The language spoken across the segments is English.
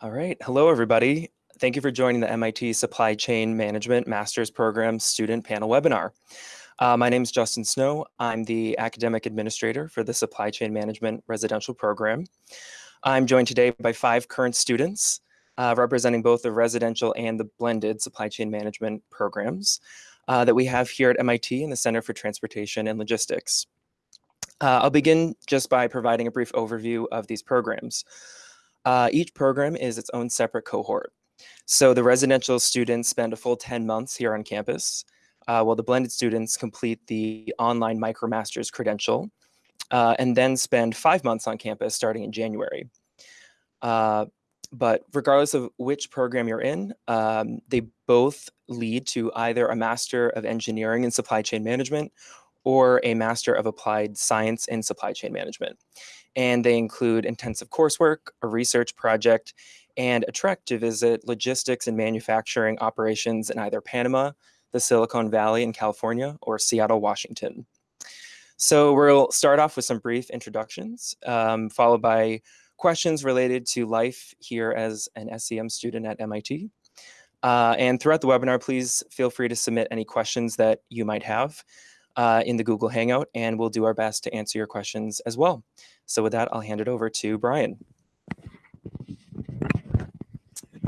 All right. Hello, everybody. Thank you for joining the MIT Supply Chain Management Master's Program Student Panel Webinar. Uh, my name is Justin Snow. I'm the Academic Administrator for the Supply Chain Management Residential Program. I'm joined today by five current students uh, representing both the residential and the blended supply chain management programs uh, that we have here at MIT in the Center for Transportation and Logistics. Uh, I'll begin just by providing a brief overview of these programs. Uh, each program is its own separate cohort. So the residential students spend a full 10 months here on campus, uh, while the blended students complete the online MicroMasters credential, uh, and then spend five months on campus starting in January. Uh, but regardless of which program you're in, um, they both lead to either a Master of Engineering in Supply Chain Management or a Master of Applied Science in Supply Chain Management. And they include intensive coursework, a research project, and a trek to visit logistics and manufacturing operations in either Panama, the Silicon Valley in California, or Seattle, Washington. So we'll start off with some brief introductions, um, followed by questions related to life here as an SCM student at MIT. Uh, and throughout the webinar, please feel free to submit any questions that you might have uh, in the Google Hangout, and we'll do our best to answer your questions as well. So with that, I'll hand it over to Brian.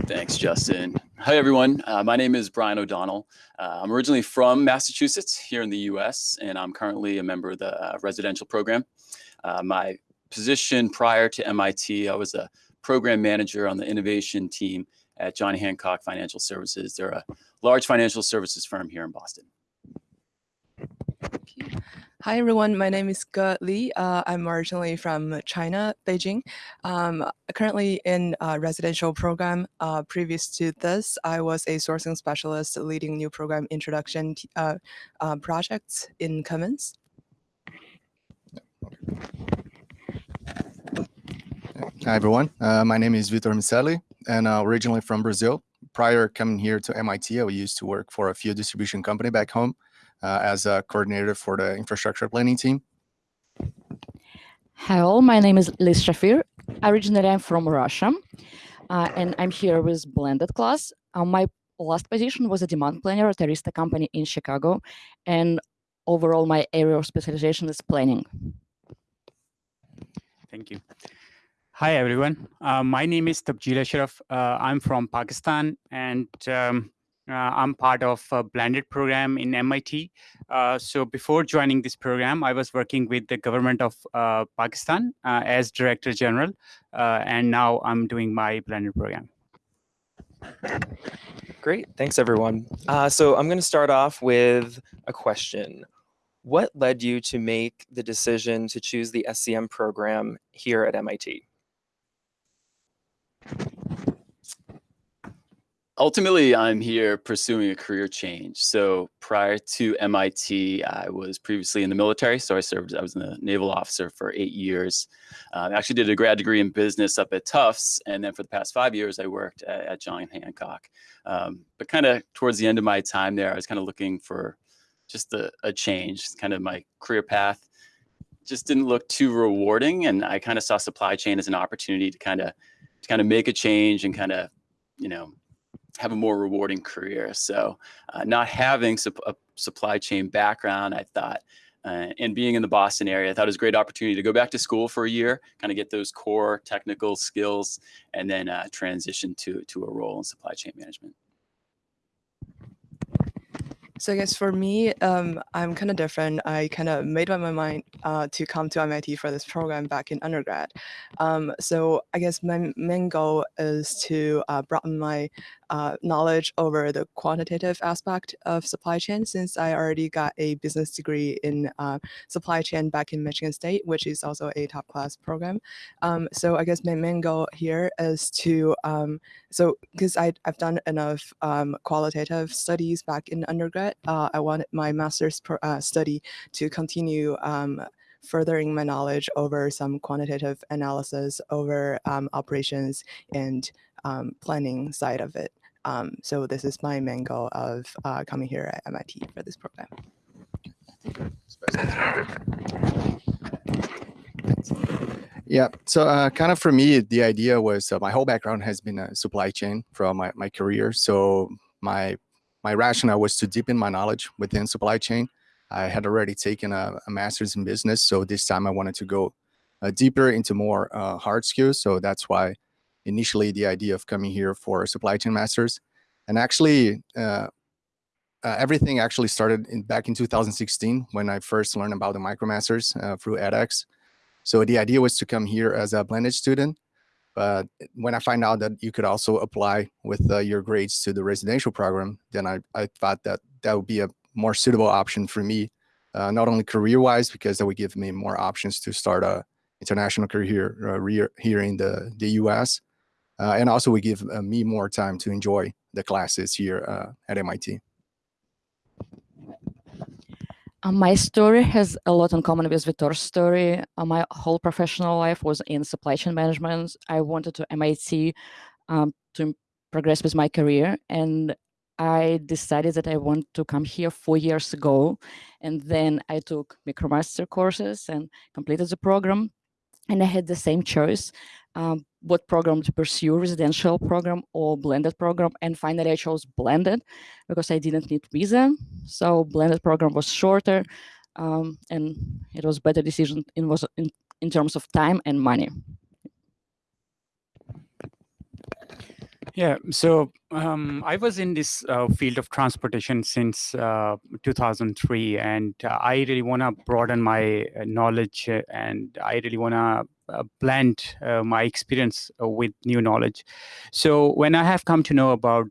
Thanks, Justin. Hi, everyone. Uh, my name is Brian O'Donnell. Uh, I'm originally from Massachusetts here in the US, and I'm currently a member of the uh, residential program. Uh, my position prior to MIT, I was a program manager on the innovation team at John Hancock Financial Services. They're a large financial services firm here in Boston. Hi, everyone. My name is Ge Li. Uh, I'm originally from China, Beijing. Um, currently in a residential program. Uh, previous to this, I was a sourcing specialist leading new program introduction uh, uh, projects in Cummins. Hi, everyone. Uh, my name is Vitor Miceli, and uh, originally from Brazil. Prior coming here to MIT, I used to work for a fuel distribution company back home as a coordinator for the infrastructure planning team. Hello, my name is Liz Shafir. Originally, I'm from Russia, uh, and I'm here with blended class. Uh, my last position was a demand planner at Arista company in Chicago, and overall, my area of specialization is planning. Thank you. Hi, everyone. Uh, my name is Tabjil Ashraf. Uh, I'm from Pakistan, and um, uh, I'm part of a blended program in MIT. Uh, so before joining this program, I was working with the government of uh, Pakistan uh, as Director General, and now I'm doing my blended program. Great, thanks everyone. so I'm gonna start off with a question. What led you to make the decision to choose the SCM program here at MIT? Ultimately, I'm here pursuing a career change. So prior to MIT, I was previously in the military. So I served, I was a naval officer for eight years. Um, I actually did a grad degree in business up at Tufts. And then for the past five years, I worked at, at John Hancock. Um, but kind of towards the end of my time there, I was kind of looking for just a, a change, kind of my career path just didn't look too rewarding. And I kind of saw supply chain as an opportunity to kind of to kind of make a change and kind of, you know, have a more rewarding career. So uh, not having a supply chain background, I thought, uh, and being in the Boston area, I thought it was a great opportunity to go back to school for a year, kind of get those core technical skills, and then uh, transition to, to a role in supply chain management. So I guess for me, um, I'm kind of different. I kind of made up my mind uh, to come to MIT for this program back in undergrad. Um, so I guess my main goal is to uh, broaden my uh, knowledge over the quantitative aspect of supply chain since I already got a business degree in uh, supply chain back in Michigan State, which is also a top class program. Um, so I guess my main goal here is to, um, so because I've done enough um, qualitative studies back in undergrad, uh, I wanted my master's uh, study to continue um, furthering my knowledge over some quantitative analysis over um, operations and um, planning side of it. Um, so this is my main goal of uh, coming here at MIT for this program. Yeah. So uh, kind of for me, the idea was uh, my whole background has been a supply chain from my, my career. So my my rationale was to deepen my knowledge within supply chain. I had already taken a, a master's in business, so this time I wanted to go uh, deeper into more uh, hard skills. So that's why initially the idea of coming here for supply chain masters. And actually, uh, uh, everything actually started in, back in 2016 when I first learned about the MicroMasters uh, through edX. So the idea was to come here as a blended student. But when I find out that you could also apply with uh, your grades to the residential program, then I, I thought that that would be a more suitable option for me, uh, not only career-wise, because that would give me more options to start a international career uh, here in the, the US, and also would give uh, me more time to enjoy the classes here uh, at MIT. Uh, my story has a lot in common with Vitor's story. Uh, my whole professional life was in supply chain management. I wanted to MIT um, to progress with my career, and I decided that I want to come here four years ago. And then I took MicroMaster courses and completed the program. And I had the same choice um, what program to pursue, residential program or blended program. And finally, I chose blended because I didn't need visa. So blended program was shorter um, and it was better decision in, was in, in terms of time and money. Yeah, so um, I was in this uh, field of transportation since uh, 2003, and uh, I really want to broaden my uh, knowledge uh, and I really want to uh, blend my experience with new knowledge. So when I have come to know about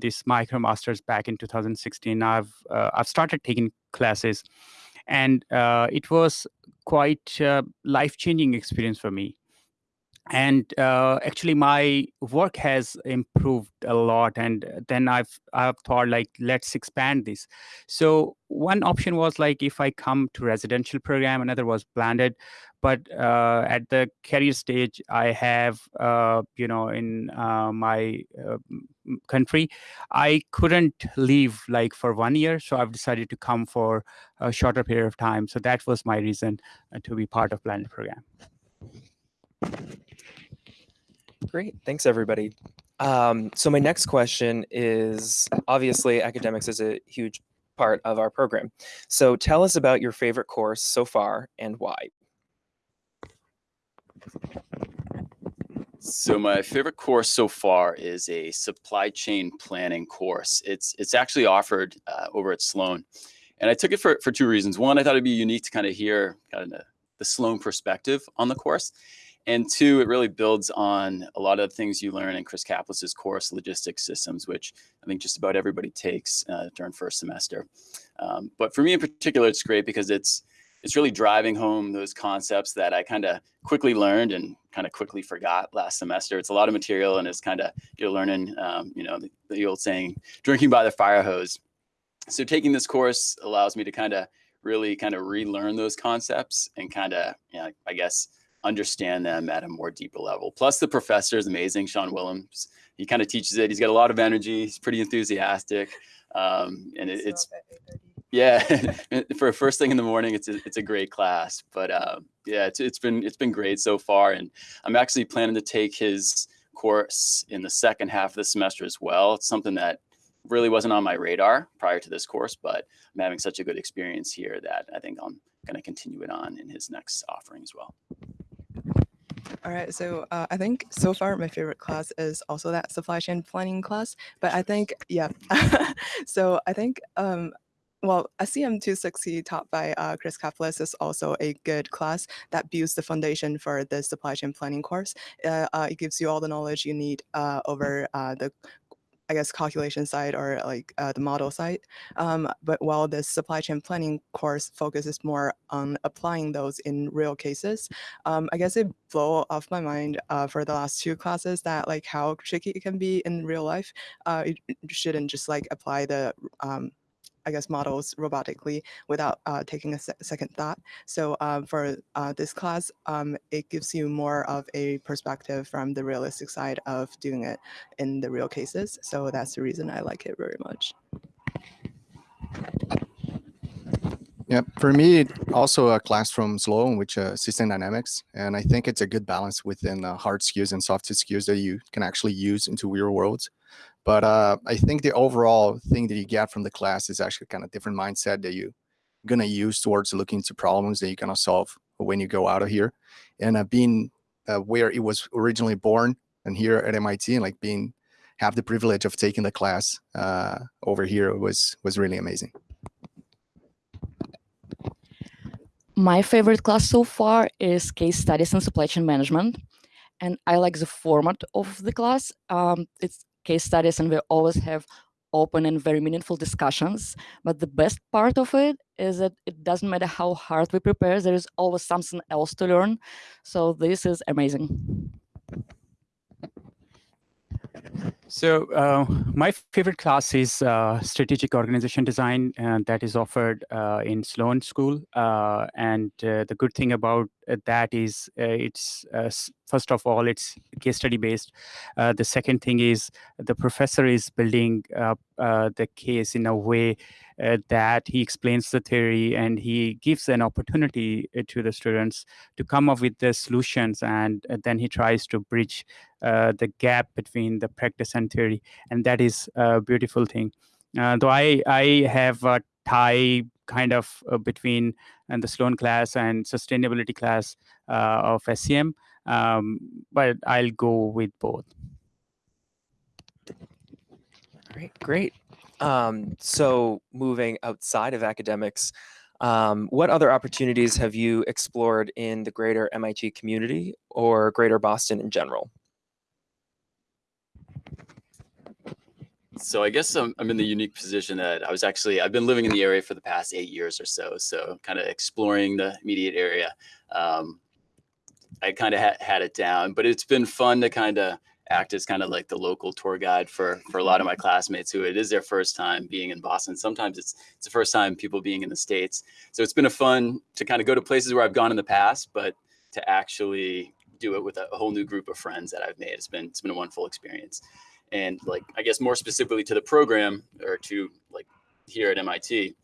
this MicroMasters back in 2016, I've I've started taking classes, and it was quite life-changing experience for me and uh, actually my work has improved a lot and then i've i've thought like let's expand this. So one option was like if i come to residential program another was blended. But uh, at the career stage i have uh, you know in uh, my uh, country i couldn't leave like for one year. So i've decided to come for a shorter period of time. So that was my reason uh, to be part of blended program Great, thanks everybody. Um, so my next question is, obviously academics is a huge part of our program. So tell us about your favorite course so far and why. So my favorite course so far is a supply chain planning course. It's it's actually offered uh, over at Sloan, and I took it for for two reasons. One, I thought it'd be unique to kind of hear kind of the Sloan perspective on the course, and two, it really builds on a lot of things you learn in Chris Caplice's course, Logistics Systems, which I think just about everybody takes uh, during first semester. Um, but for me in particular, it's great because it's it's really driving home those concepts that I kind of quickly learned and kind of quickly forgot last semester. It's a lot of material and it's kind of you're learning, um, you know, the, the old saying, drinking by the fire hose. So taking this course allows me to kind of really kind of relearn those concepts and kind of, you know, I guess, understand them at a more deeper level. Plus the professor is amazing, Sean Willems. He kind of teaches it. He's got a lot of energy. He's pretty enthusiastic. Um, and it, it's, yeah, for a first thing in the morning, it's a, it's a great class, but uh, yeah, it's, it's been, it's been great so far. And I'm actually planning to take his course in the second half of the semester as well. It's something that really wasn't on my radar prior to this course, but I'm having such a good experience here that I think I'm going to continue it on in his next offering as well. All right, so uh, I think so far my favorite class is also that supply chain planning class. But I think, yeah, so I think, um, well, SCM 260 taught by uh, Chris Caplice is also a good class that builds the foundation for the supply chain planning course. Uh, uh it gives you all the knowledge you need uh, over uh, the I guess, calculation side or like uh, the model side. Um, but while the supply chain planning course focuses more on applying those in real cases, um, I guess it blew off my mind uh, for the last two classes that like how tricky it can be in real life. Uh, you shouldn't just like apply the um, I guess, models robotically without uh, taking a se second thought. So um, for uh, this class, um, it gives you more of a perspective from the realistic side of doing it in the real cases. So that's the reason I like it very much. Yeah, for me, also a class from Sloan, which uh, System Dynamics, and I think it's a good balance within uh, hard skills and soft skills that you can actually use into real worlds. But uh, I think the overall thing that you get from the class is actually kind of different mindset that you're gonna use towards looking to problems that you're gonna solve when you go out of here, and uh, being uh, where it was originally born and here at MIT, and like being have the privilege of taking the class uh, over here was was really amazing. My favorite class so far is case studies and supply chain management. And I like the format of the class. Um, it's case studies and we always have open and very meaningful discussions. But the best part of it is that it doesn't matter how hard we prepare, there is always something else to learn. So this is amazing. So uh, my favorite class is uh, strategic organization design uh, that is offered uh, in Sloan School. Uh, and uh, the good thing about that is it's first of all it's case study based. the second thing is the professor is building up the case in a way that he explains the theory and he gives an opportunity to the students to come up with the solutions and then he tries to bridge the gap between the practice theory, and that is a beautiful thing. Uh, though I I have a tie kind of uh, between and the Sloan class and sustainability class uh, of SCM, um, but I'll go with both. Great, great. Um, so moving outside of academics, um, what other opportunities have you explored in the greater MIT community or greater Boston in general? So I guess I'm, I'm in the unique position that I was actually, I've been living in the area for the past eight years or so. So kind of exploring the immediate area. Um, I kind of ha had it down, but it's been fun to kind of act as kind of like the local tour guide for for a lot of my classmates who it is their first time being in Boston. Sometimes it's it's the first time people being in the states. So it's been a fun to kind of go to places where I've gone in the past, but to actually do it with a, a whole new group of friends that I've made. It's been it's been a wonderful experience and like i guess more specifically to the program or to like here at mit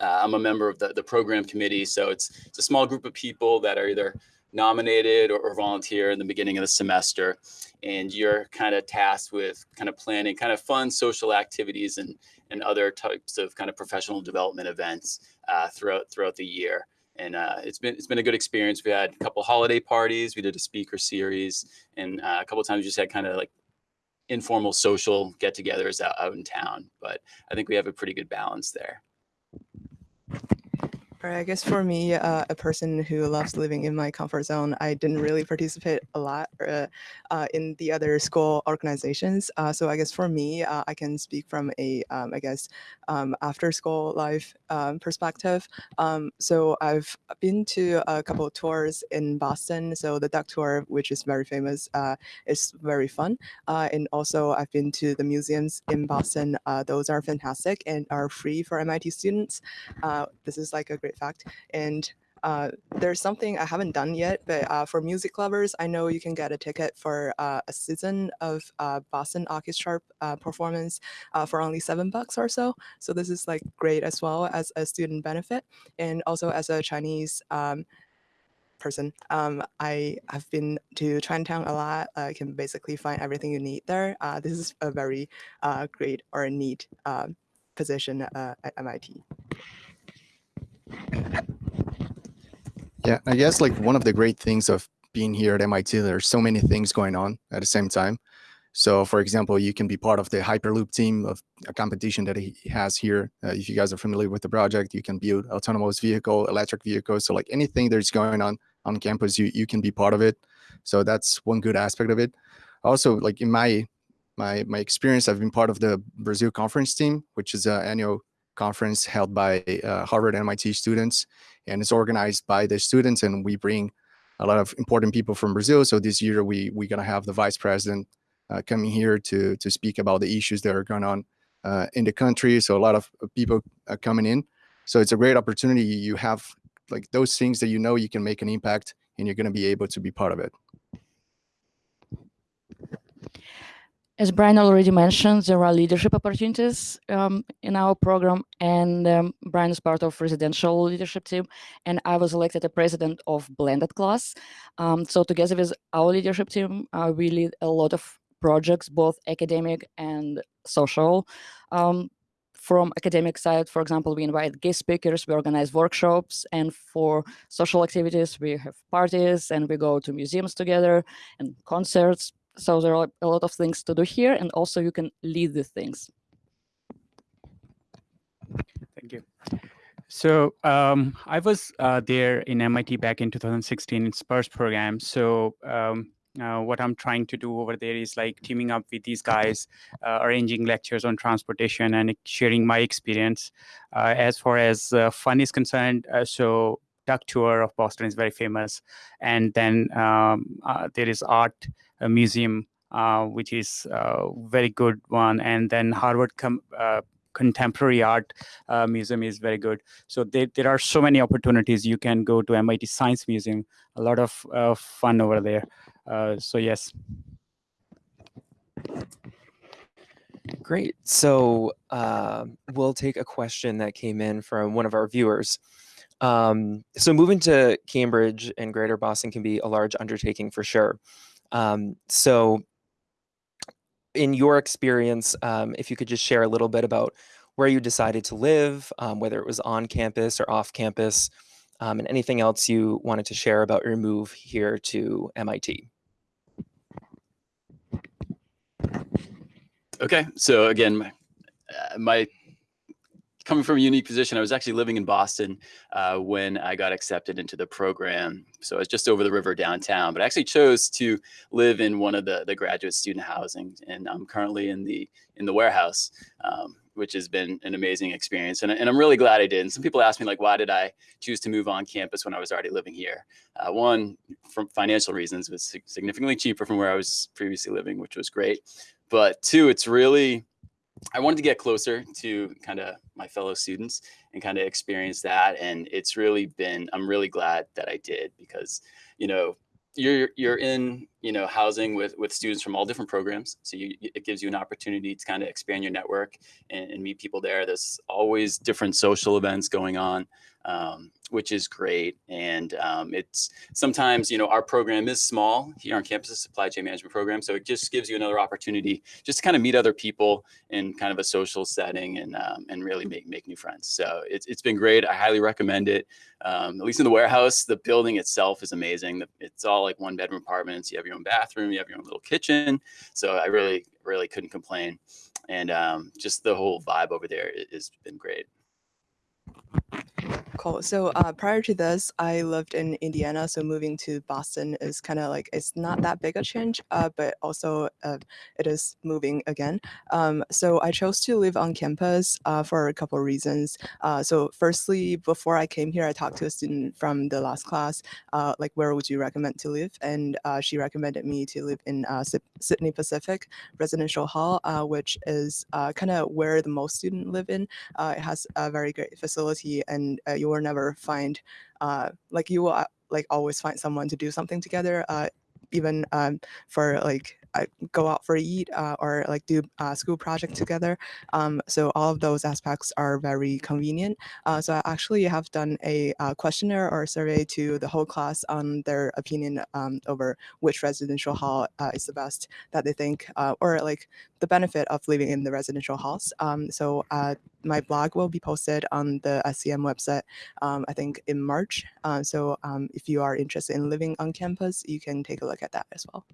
uh, i'm a member of the, the program committee so it's it's a small group of people that are either nominated or, or volunteer in the beginning of the semester and you're kind of tasked with kind of planning kind of fun social activities and and other types of kind of professional development events uh, throughout throughout the year and uh, it's been it's been a good experience. We had a couple holiday parties. We did a speaker series, and uh, a couple times we just had kind of like informal social get-togethers out, out in town. But I think we have a pretty good balance there. I guess for me, uh, a person who loves living in my comfort zone, I didn't really participate a lot uh, uh, in the other school organizations. Uh, so I guess for me, uh, I can speak from a, um, I guess, um, after school life um, perspective. Um, so I've been to a couple of tours in Boston. So the duck tour, which is very famous, uh, is very fun. and also I've been to the museums in Boston. those are fantastic and are free for MIT students. this is like a great fact. And uh, there's something I haven't done yet, but uh, for music lovers, I know you can get a ticket for uh, a season of uh, Boston Orchestra uh, performance uh, for only seven bucks or so. So this is like great as well as a student benefit. And also as a Chinese um, person, um, I have been to Chinatown a lot. I can basically find everything you need there. this is a very great or neat position at MIT. Yeah, I guess like one of the great things of being here at MIT, there's so many things going on at the same time. So for example, you can be part of the Hyperloop team of a competition that he has here. Uh, if you guys are familiar with the project, you can build autonomous vehicle, electric vehicles. So like anything that's going on on campus, you, you can be part of it. So that's one good aspect of it. Also, like in my my my experience, I've been part of the Brazil conference team, which is an annual conference held by uh, Harvard and MIT students, and it's organized by the students, and we bring a lot of important people from Brazil. So this year we we're gonna have the vice president uh, coming here to to speak about the issues that are going on uh, in the country. So a lot of people are coming in. So it's a great opportunity. You have like those things that you know you can make an impact, and you're gonna be able to be part of it. As Brian already mentioned, there are leadership opportunities um, in our program, and um, Brian is part of residential leadership team, and I was elected a president of blended class. Um, so together with our leadership team, uh, we lead a lot of projects, both academic and social. Um, from academic side, for example, we invite guest speakers, we organize workshops, and for social activities, we have parties and we go to museums together and concerts, so there are a lot of things to do here, and also you can lead the things. Thank you. So um, I was uh, there in MIT back in 2016 in SPURS program. So um, uh, what I'm trying to do over there is like teaming up with these guys, uh, arranging lectures on transportation and sharing my experience. Uh, as far as uh, fun is concerned, uh, so duck tour of Boston is very famous. And then um, there is art a museum, uh, which is a very good one. And then Harvard com uh, Contemporary Art uh, Museum is very good. So there, there are so many opportunities. You can go to MIT Science Museum, a lot of uh, fun over there. Uh, so yes. Great. So uh, we'll take a question that came in from one of our viewers. Um, so moving to Cambridge and Greater Boston can be a large undertaking for sure. Um, so in your experience, um, if you could just share a little bit about where you decided to live, um, whether it was on campus or off campus, um, and anything else you wanted to share about your move here to MIT. Okay, so again, my, uh, my coming from a unique position, I was actually living in Boston uh, when I got accepted into the program. So I was just over the river downtown, but I actually chose to live in one of the, the graduate student housing. And I'm currently in the in the warehouse, um, which has been an amazing experience. And, and I'm really glad I did. And some people ask me like, why did I choose to move on campus when I was already living here? Uh, one, from financial reasons, was significantly cheaper from where I was previously living, which was great. But two, it's really I wanted to get closer to kind of my fellow students and kind of experience that. And it's really been, I'm really glad that I did because, you know, you're you're in you know housing with with students from all different programs so you, it gives you an opportunity to kind of expand your network and, and meet people there there's always different social events going on um, which is great. And um, it's sometimes, you know, our program is small here on campus, a supply chain management program. So it just gives you another opportunity just to kind of meet other people in kind of a social setting and, um, and really make, make new friends. So it's, it's been great. I highly recommend it. Um, at least in the warehouse, the building itself is amazing. It's all like one bedroom apartments. You have your own bathroom, you have your own little kitchen. So I really, really couldn't complain. And um, just the whole vibe over there has been great. Cool. So uh, prior to this, I lived in Indiana. So moving to Boston is kind of like it's not that big a change, uh, but also uh, it is moving again. Um, so I chose to live on campus uh, for a couple of reasons. Uh, so firstly, before I came here, I talked to a student from the last class, uh, like where would you recommend to live? And she recommended me to live in Sidney Pacific Residential Hall, which is kind of where the most students live in. it has a very great facility and you you will never find uh, like you will uh, like always find someone to do something together uh, even um, for like go out for a eat uh, or like do a school project together. Um, so all of those aspects are very convenient. Uh, so I actually have done a uh, questionnaire or survey to the whole class on their opinion um, over which residential hall uh, is the best that they think, uh, or like the benefit of living in the residential halls. Um, so uh, my blog will be posted on the SCM website, um, I think in March. so um, if you are interested in living on campus, you can take a look at that as well.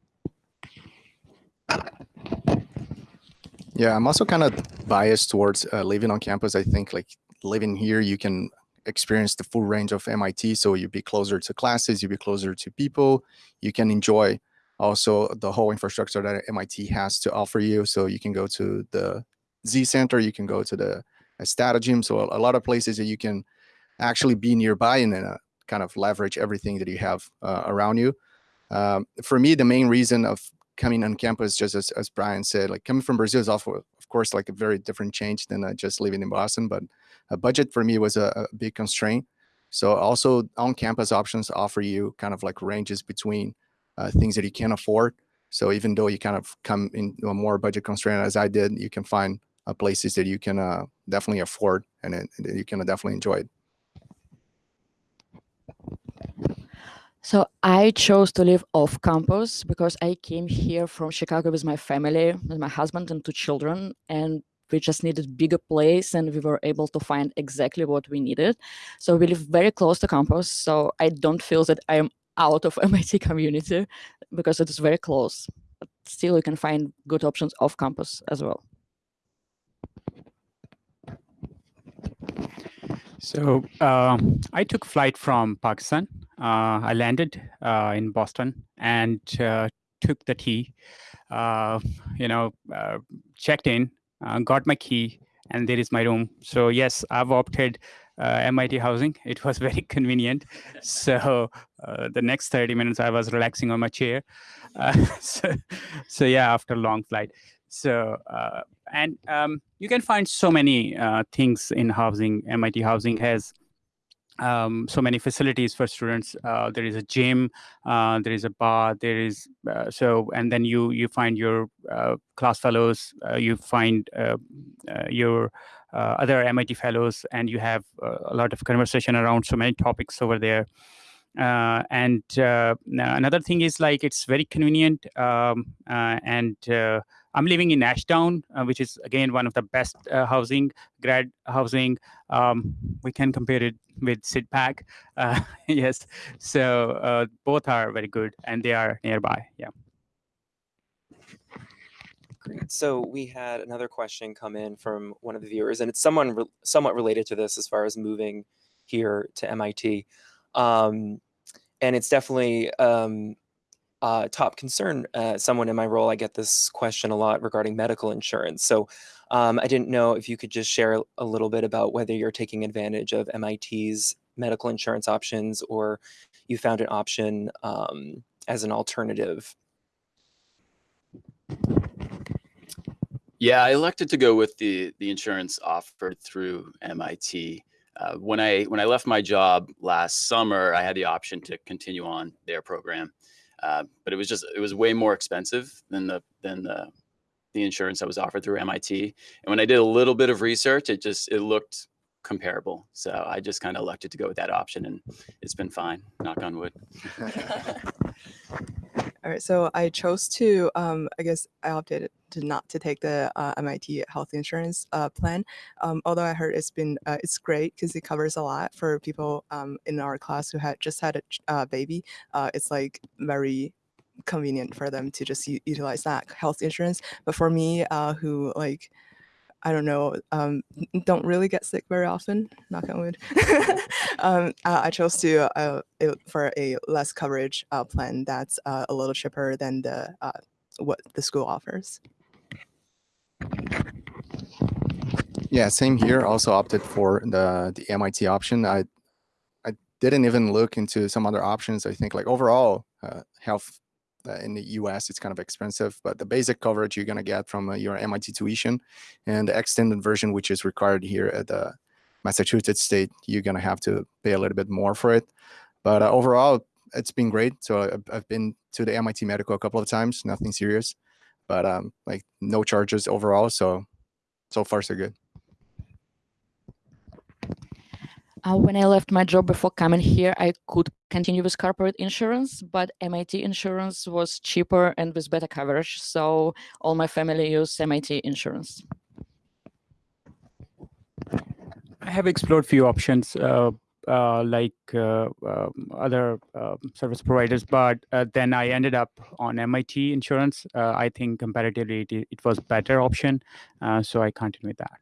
Yeah, I'm also kind of biased towards uh, living on campus. I think like living here, you can experience the full range of MIT. So you'd be closer to classes, you'd be closer to people. You can enjoy also the whole infrastructure that MIT has to offer you. So you can go to the Z Center, you can go to the Stata Gym. So a, lot of places that you can actually be nearby and then uh, kind of leverage everything that you have uh, around you. Um, for me, the main reason of coming on campus, just as, as Brian said, like coming from Brazil is also, of course, like a very different change than uh, just living in Boston. But a budget for me was a, a big constraint. So also on-campus options offer you kind of like ranges between uh, things that you can afford. So even though you kind of come in a more budget constraint as I did, you can find uh, places that you can uh, definitely afford and it, you can definitely enjoy it. So I chose to live off campus because I came here from Chicago with my family, with my husband and two children, and we just needed bigger place and we were able to find exactly what we needed. So we live very close to campus. So I don't feel that I am out of MIT community because it is very close. But still you can find good options off campus as well. So uh, I took flight from Pakistan. Uh, I landed uh, in Boston and uh, took the T. Uh, you know, uh, checked in, got my key, and there is my room. So yes, I've opted MIT housing. It was very convenient. So the next 30 minutes, I was relaxing on my chair. so, so yeah, after a long flight. So and um, you can find so many uh, things in housing. MIT housing has um, so many facilities for students. Uh, there is a gym, uh, there is a bar, there is uh, so, and then you you find your uh, class fellows, uh, you find your other MIT fellows, and you have a lot of conversation around so many topics over there. Uh, and uh, another thing is like it's very convenient um, uh, and I'm living in Ashdown, uh, which is again one of the best uh, housing, grad housing. Um, we can compare it with SIDPAC. Uh, yes, so uh, both are very good and they are nearby. Yeah. Great. So we had another question come in from one of the viewers, and it's someone re somewhat related to this as far as moving here to MIT. Um, and it's definitely um, uh, top concern. Uh, someone in my role, I get this question a lot regarding medical insurance. So um, I didn't know if you could just share a little bit about whether you're taking advantage of MIT's medical insurance options or you found an option um, as an alternative. Yeah, I elected to go with the the insurance offered through MIT. Uh, when I when I left my job last summer, I had the option to continue on their program. Uh, but it was just it was way more expensive than the than the the insurance that was offered through MIT. And when I did a little bit of research, it just it looked comparable. So I just kind of elected to go with that option, and it's been fine. Knock on wood. All right, so I chose to, um, I guess I opted to not to take the uh, MIT health insurance uh, plan. Um, although I heard it's been, uh, it's great because it covers a lot for people um, in our class who had just had a uh, baby. Uh, it's like very convenient for them to just utilize that health insurance. But for me, uh, who like I don't know, um, don't really get sick very often, knock on wood. um, uh, I chose to, uh, for a less coverage uh, plan that's uh, a little cheaper than the uh, what the school offers. Yeah, same here. Also opted for the the MIT option. I I didn't even look into some other options. I think like overall uh, health in the US, it's kind of expensive, but the basic coverage you're going to get from uh, your MIT tuition and the extended version, which is required here at the Massachusetts state, you're going to have to pay a little bit more for it. But uh, overall, it's been great. So I've, I've, been to the MIT medical a couple of times, nothing serious, but um, like no charges overall. So, so far so good. Uh, when I left my job before coming here, I could continue with corporate insurance, but MIT insurance was cheaper and with better coverage. So all my family use MIT insurance. I have explored few options uh, uh, like uh, um, other um, service providers, but uh, then I ended up on MIT insurance. Uh, I think comparatively it, it was better option, so I continued that.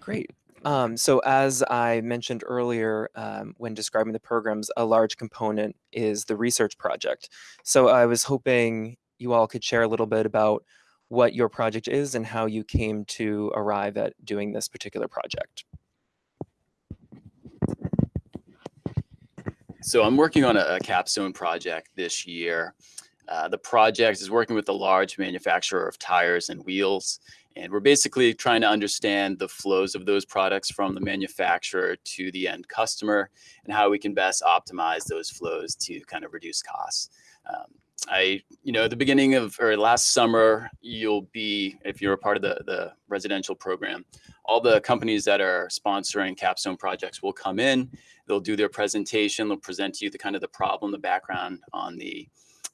Great. Um, so as I mentioned earlier, um, when describing the programs, a large component is the research project. So I was hoping you all could share a little bit about what your project is and how you came to arrive at doing this particular project. So I'm working on a, capstone project this year. Uh, the project is working with a large manufacturer of tires and wheels And we're basically trying to understand the flows of those products from the manufacturer to the end customer and how we can best optimize those flows to kind of reduce costs. Um, I, you know, at the beginning of or last summer, you'll be, if you're a part of the, the residential program, all the companies that are sponsoring capstone projects will come in, they'll do their presentation, they'll present to you the kind of the problem, the background on the,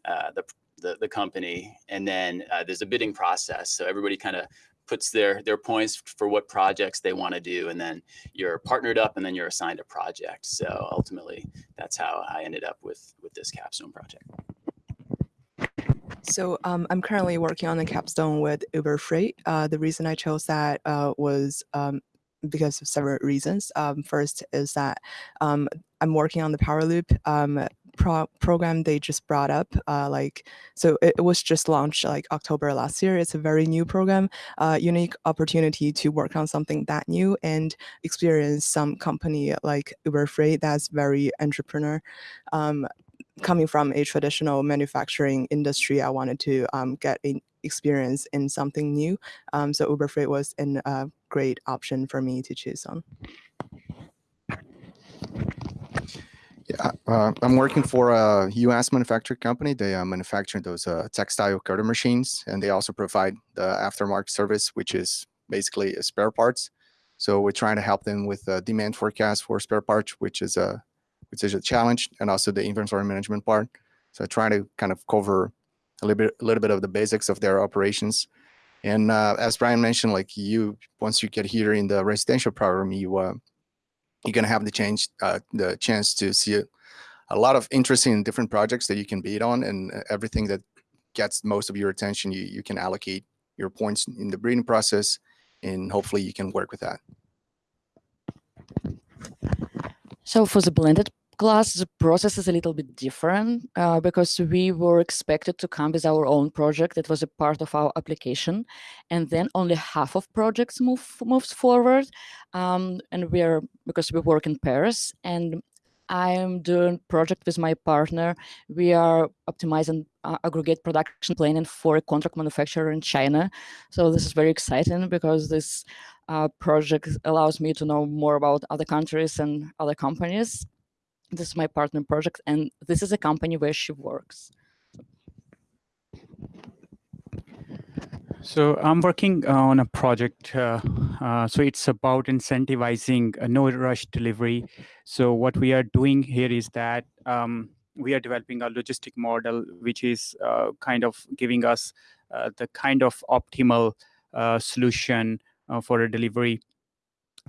uh, the, the, the company, and then uh, there's a bidding process. So everybody kind of puts their their points for what projects they want to do and then you're partnered up and then you're assigned a project so ultimately that's how i ended up with with this capstone project So um, I'm currently working on a capstone with Uber Freight. Uh, the reason I chose that uh, was um, because of several reasons. Um, first is that um, I'm working on the Power Loop um, pro- program they just brought up. Uh, like, so it, it was just launched like October last year. It's a very new program, uh, unique opportunity to work on something that new and experience some company like Uber Freight that's very entrepreneur. Um, coming from a traditional manufacturing industry, I wanted to um, get an experience in something new. Um, so Uber Freight was a uh, great option for me to choose on. Yeah, uh, I'm working for a U.S. manufacturing company. They are manufacturing those uh, textile cutter machines, and they also provide the aftermarket service, which is basically spare parts. So we're trying to help them with the demand forecast for spare parts, which is a which is a challenge, and also the inventory management part. So trying to kind of cover a little bit, a little bit of the basics of their operations. And uh, as Brian mentioned, like you, once you get here in the residential program, you uh, you're gonna have the chance uh, the chance to see a, lot of interesting different projects that you can bid on, and everything that gets most of your attention, you you can allocate your points in the bidding process, and hopefully you can work with that. So for the blended class, the process is a little bit different uh, because we were expected to come with our own project. that was a part of our application, and then only half of projects move moves forward. Um, and we are because we work in Paris, and I am doing project with my partner. We are optimizing uh, aggregate production planning for a contract manufacturer in China. So this is very exciting because this uh, project allows me to know more about other countries and other companies. This is my partner project, and this is a company where she works. So I'm working on a project. Uh, uh, so it's about incentivizing a no rush delivery. So what we are doing here is that um, we are developing a logistic model, which is uh, kind of giving us uh, the kind of optimal uh, solution uh, for a delivery.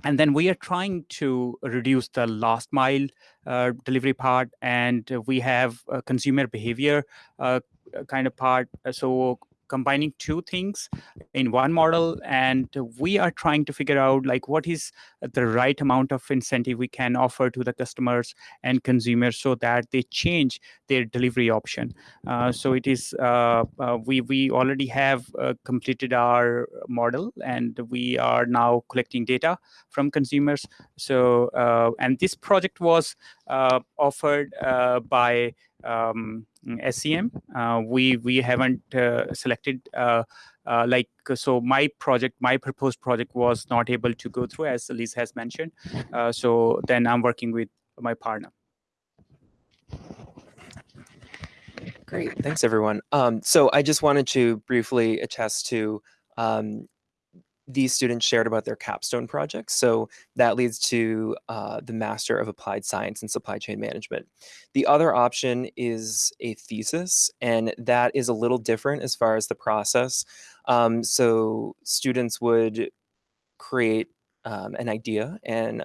And then we are trying to reduce the last mile uh, delivery part, and we have consumer behavior uh, kind of part. So combining two things in one model and we are trying to figure out like what is the right amount of incentive we can offer to the customers and consumers so that they change their delivery option. Uh, so it is uh, uh, we we already have uh, completed our model and we are now collecting data from consumers. So uh, and this project was uh, offered by um, SCM. Uh, we we haven't uh, selected uh, like so. My project, my proposed project, was not able to go through as Liz has mentioned. so then I'm working with my partner. Great, thanks everyone. Um, so I just wanted to briefly attest to um, these students shared about their capstone projects. So that leads to uh, the Master of Applied Science and Supply Chain Management. The other option is a thesis, and that is a little different as far as the process. Um, so students would create um, an idea and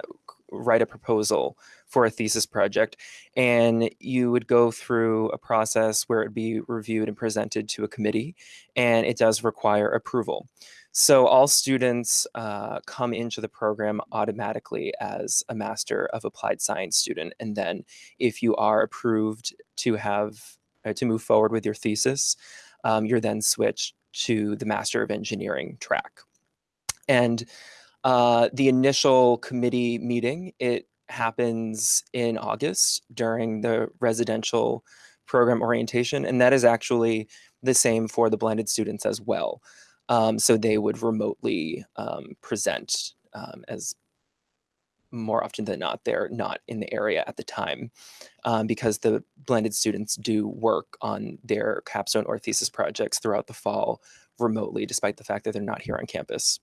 write a proposal for a thesis project and you would go through a process where it'd be reviewed and presented to a committee and it does require approval so all students uh, come into the program automatically as a Master of Applied Science student. And then if you are approved to have uh, to move forward with your thesis, um, you're then switched to the Master of Engineering track. And uh, the initial committee meeting, it happens in August during the residential program orientation. And that is actually the same for the blended students as well. Um, so they would remotely um, present um, as more often than not, they're not in the area at the time um, because the blended students do work on their capstone or thesis projects throughout the fall remotely, despite the fact that they're not here on campus.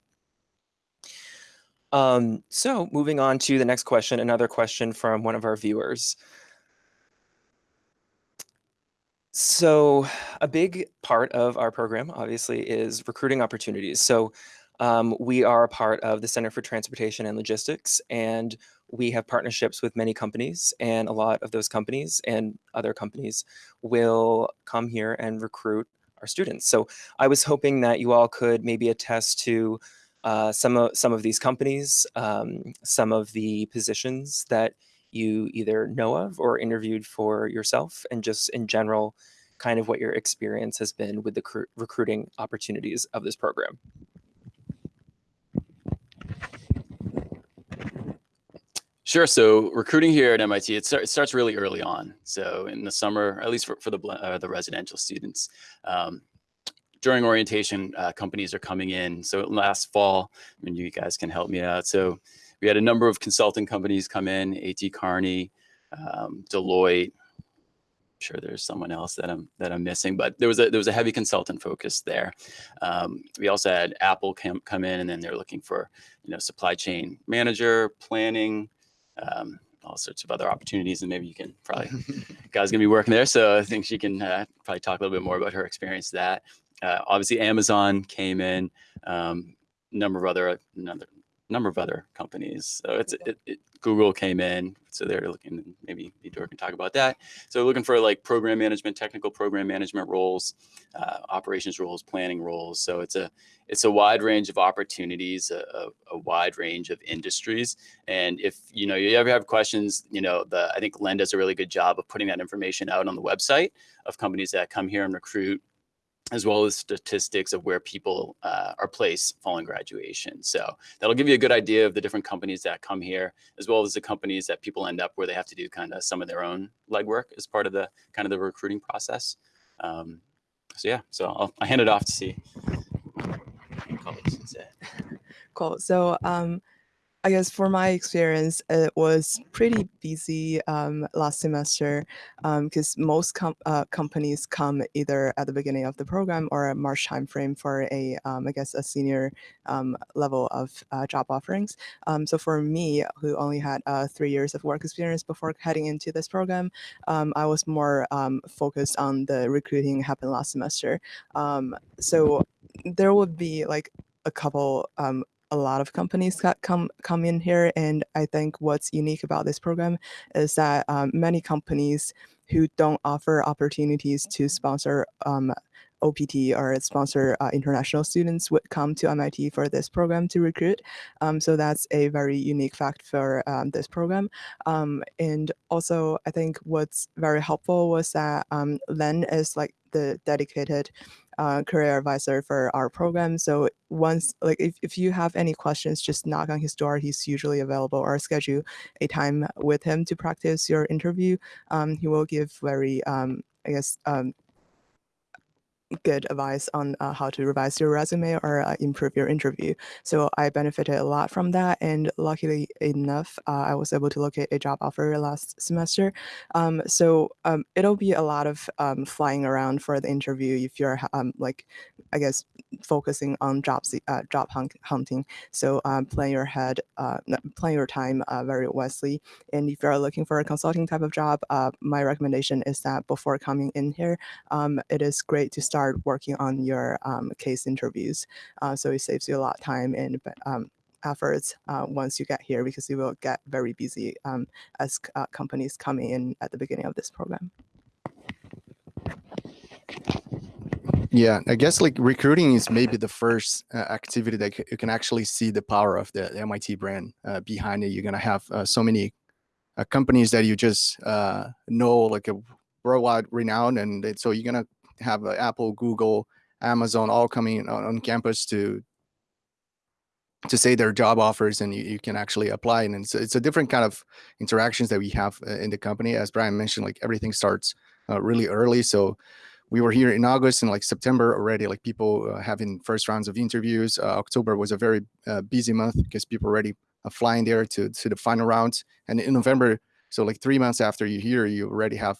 Um, so moving on to the next question, another question from one of our viewers. So a big part of our program, obviously, is recruiting opportunities. So um, we are a part of the Center for Transportation and Logistics, and we have partnerships with many companies, and a lot of those companies and other companies will come here and recruit our students. So I was hoping that you all could maybe attest to uh, some of some of these companies, um, some of the positions that you either know of or interviewed for yourself, and just in general, kind of what your experience has been with the recruiting opportunities of this program. Sure. So recruiting here at MIT, it, start, it, starts really early on. So in the summer, at least for, for the uh, the residential students, um, during orientation, uh, companies are coming in. So last fall, I mean, you guys can help me out. So we had a number of consulting companies come in, A.T. Kearney, um, Deloitte. I'm sure there's someone else that I'm that I'm missing, but there was a there was a heavy consultant focus there. Um, we also had Apple come come in, and then they're looking for you know supply chain manager, planning, um, all sorts of other opportunities, and maybe you can probably guys gonna be working there, so I think she can uh, probably talk a little bit more about her experience. That uh, obviously Amazon came in, um, number of other another number of other companies. So it's it, it, Google came in, so they're looking maybe Vitor can talk about that. So looking for like program management, technical program management roles, uh, operations roles, planning roles. So it's a it's a wide range of opportunities, a, a, a, wide range of industries. And if you know you ever have questions, you know the I think Len does a really good job of putting that information out on the website of companies that come here and recruit as well as statistics of where people uh, are placed following graduation. So that'll give you a good idea of the different companies that come here, as well as the companies that people end up where they have to do kind of some of their own legwork as part of the kind of the recruiting process. Um, so yeah, so I'll, I'll hand it off to see. Cool. So um, I guess for my experience, it was pretty busy um, last semester because um, most com uh, companies come either at the beginning of the program or a March timeframe for a, um, I guess, a senior um, level of uh, job offerings. Um, so for me, who only had uh, three years of work experience before heading into this program, um, I was more focused on the recruiting happened last semester. so there would be like a couple um, a lot of companies come come in here and i think what's unique about this program is that um, many companies who don't offer opportunities to sponsor um, OPT or sponsor uh, international students would come to MIT for this program to recruit. Um, so that's a very unique fact for um, this program. Um, and also, I think what's very helpful was that um, Len is like the dedicated uh, career advisor for our program. So once, like if, if you have any questions, just knock on his door. He's usually available or schedule a time with him to practice your interview. Um, he will give very, um, I guess, good advice on uh, how to revise your resume or uh, improve your interview. So I benefited a lot from that. And luckily enough, uh, I was able to locate a job offer last semester. Um, so um, it'll be a lot of um, flying around for the interview if you're um, like, I guess, focusing on job, uh, job hunt hunting. So um, plan your head, uh, plan your time uh, very wisely. And if you're looking for a consulting type of job, my recommendation is that before coming in here, um, it is great to start start working on your um, case interviews. Uh, so it saves you a lot of time and um, efforts uh, once you get here because you will get very busy um, as uh, companies come in at the beginning of this program. Yeah, I guess like recruiting is maybe the first uh, activity that you can actually see the power of the, the MIT brand uh, behind it. You're gonna have uh, so many uh, companies that you just know like a worldwide renown, and so you're gonna have uh, Apple, Google, Amazon all coming on, on, campus to to say their job offers and you, you can actually apply and it's, it's a different kind of interactions that we have uh, in the company as brian mentioned like everything starts uh, really early so we were here in August and like September already, like people uh, having first rounds of interviews. Uh, October was a very uh, busy month because people already uh, flying there to, to the final rounds. And in November, so like three months after you're here, you already have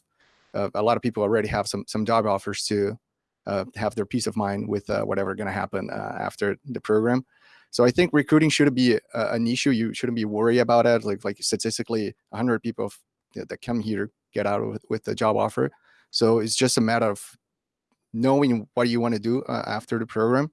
uh, a lot of people already have some some job offers to uh, have their peace of mind with whatever going to happen after the program. So I think recruiting shouldn't be an issue. You shouldn't be worried about it. Like like statistically, 100 people that come here get out with, with the job offer. So it's just a matter of knowing what you want to do uh, after the program.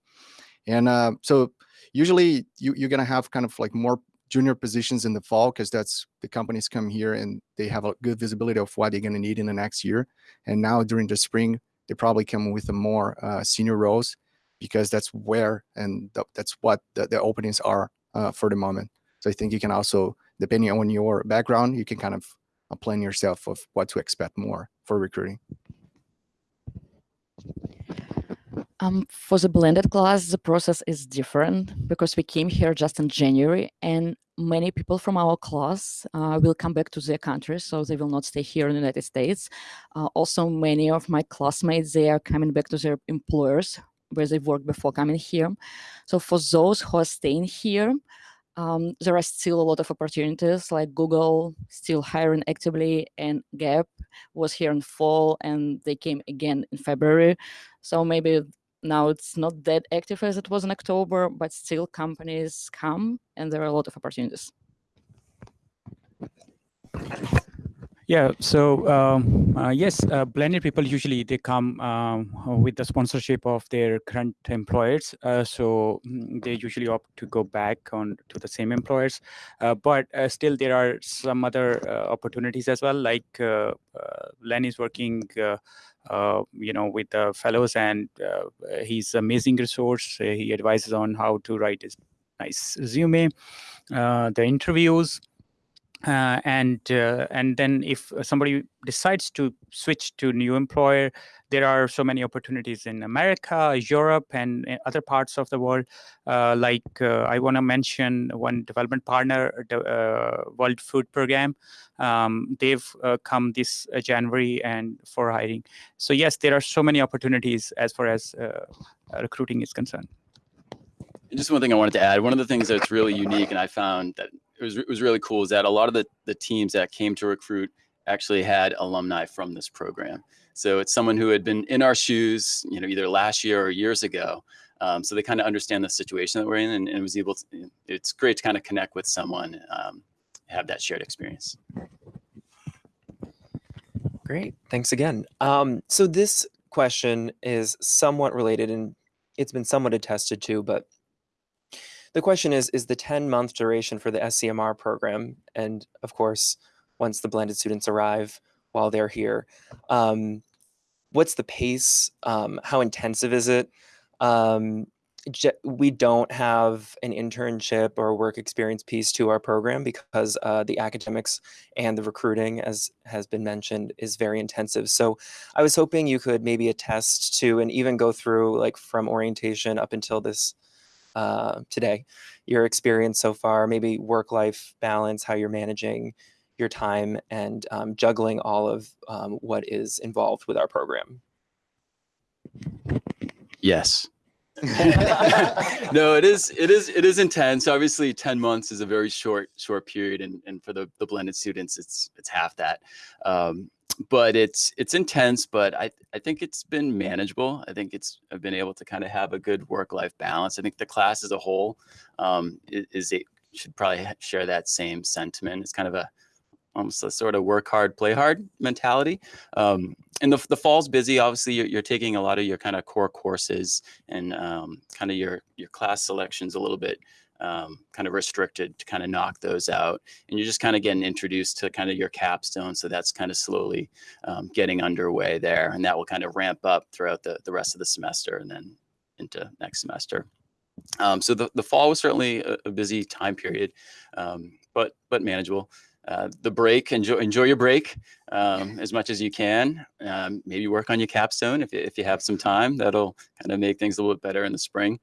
And uh, so usually you, you're going to have kind of like more junior positions in the fall because that's the companies come here and they have a good visibility of what they're going to need in the next year. And now during the spring, they probably come with a more uh, senior roles because that's where and th that's what the, the openings are uh, for the moment. So I think you can also, depending on your background, you can kind of plan yourself of what to expect more for recruiting. Um, for the blended class, the process is different because we came here just in January and many people from our class uh, will come back to their country, so they will not stay here in the United States. Uh, also, many of my classmates, they are coming back to their employers where they worked before coming here. So for those who are staying here, um, there are still a lot of opportunities like Google still hiring actively and Gap was here in fall and they came again in February. So maybe now it's not that active as it was in October, but still companies come and there are a lot of opportunities. Yeah, so um, uh, yes, uh, blended people usually they come um, with the sponsorship of their current employers. Uh, so mm, they usually opt to go back on to the same employers. Uh, but uh, still, there are some other uh, opportunities as well. Like Len is working, Uh, you know, with the fellows, and uh, he's amazing resource. he advises on how to write his nice resume, uh, the interviews. Uh, and uh, and then if somebody decides to switch to new employer, there are so many opportunities in America, Europe, and other parts of the world. Uh, like uh, I want to mention one development partner, the uh, World Food Program. Um, they've uh, come this January and for hiring. So yes, there are so many opportunities as far as recruiting is concerned. Just one thing I wanted to add. One of the things that's really unique, and I found that it was it was really cool is that a lot of the the teams that came to recruit actually had alumni from this program. So it's someone who had been in our shoes, you know, either last year or years ago. Um, so they kind of understand the situation that we're in, and, and, was able to. It's great to kind of connect with someone, um, have that shared experience. Great, thanks again. Um, so this question is somewhat related, and it's been somewhat attested to, but the question is, is the 10 month duration for the SCMR program, and of course, once the blended students arrive while they're here, um, what's the pace? Um, how intensive is it? Um, we don't have an internship or work experience piece to our program because uh, the academics and the recruiting, as has been mentioned, is very intensive. So I was hoping you could maybe attest to and even go through like from orientation up until this uh, today, your experience so far, maybe work-life balance, how you're managing your time and um, juggling all of um, what is involved with our program. Yes. no, it is it is it is intense. Obviously, 10 months is a very short short period and, and for the, the blended students it's it's half that. Um, but it's it's intense, but I I think it's been manageable. I think it's I've been able to kind of have a good work life balance. I think the class as a whole um, is, is a, should probably share that same sentiment. It's kind of a almost a sort of work hard, play hard mentality. Um, and the, the fall's busy. Obviously, you're, you're, taking a lot of your kind of core courses and um, kind of your your class selections a little bit um, kind of restricted to kind of knock those out. And you're just kind of getting introduced to kind of your capstone. So that's kind of slowly um, getting underway there. And that will kind of ramp up throughout the, the rest of the semester and then into next semester. Um, so the, the fall was certainly a, a busy time period, um, but but manageable. Uh, the break, enjoy enjoy your break um, as much as you can. Um, maybe work on your capstone if if you have some time. That'll kind of make things a little bit better in the spring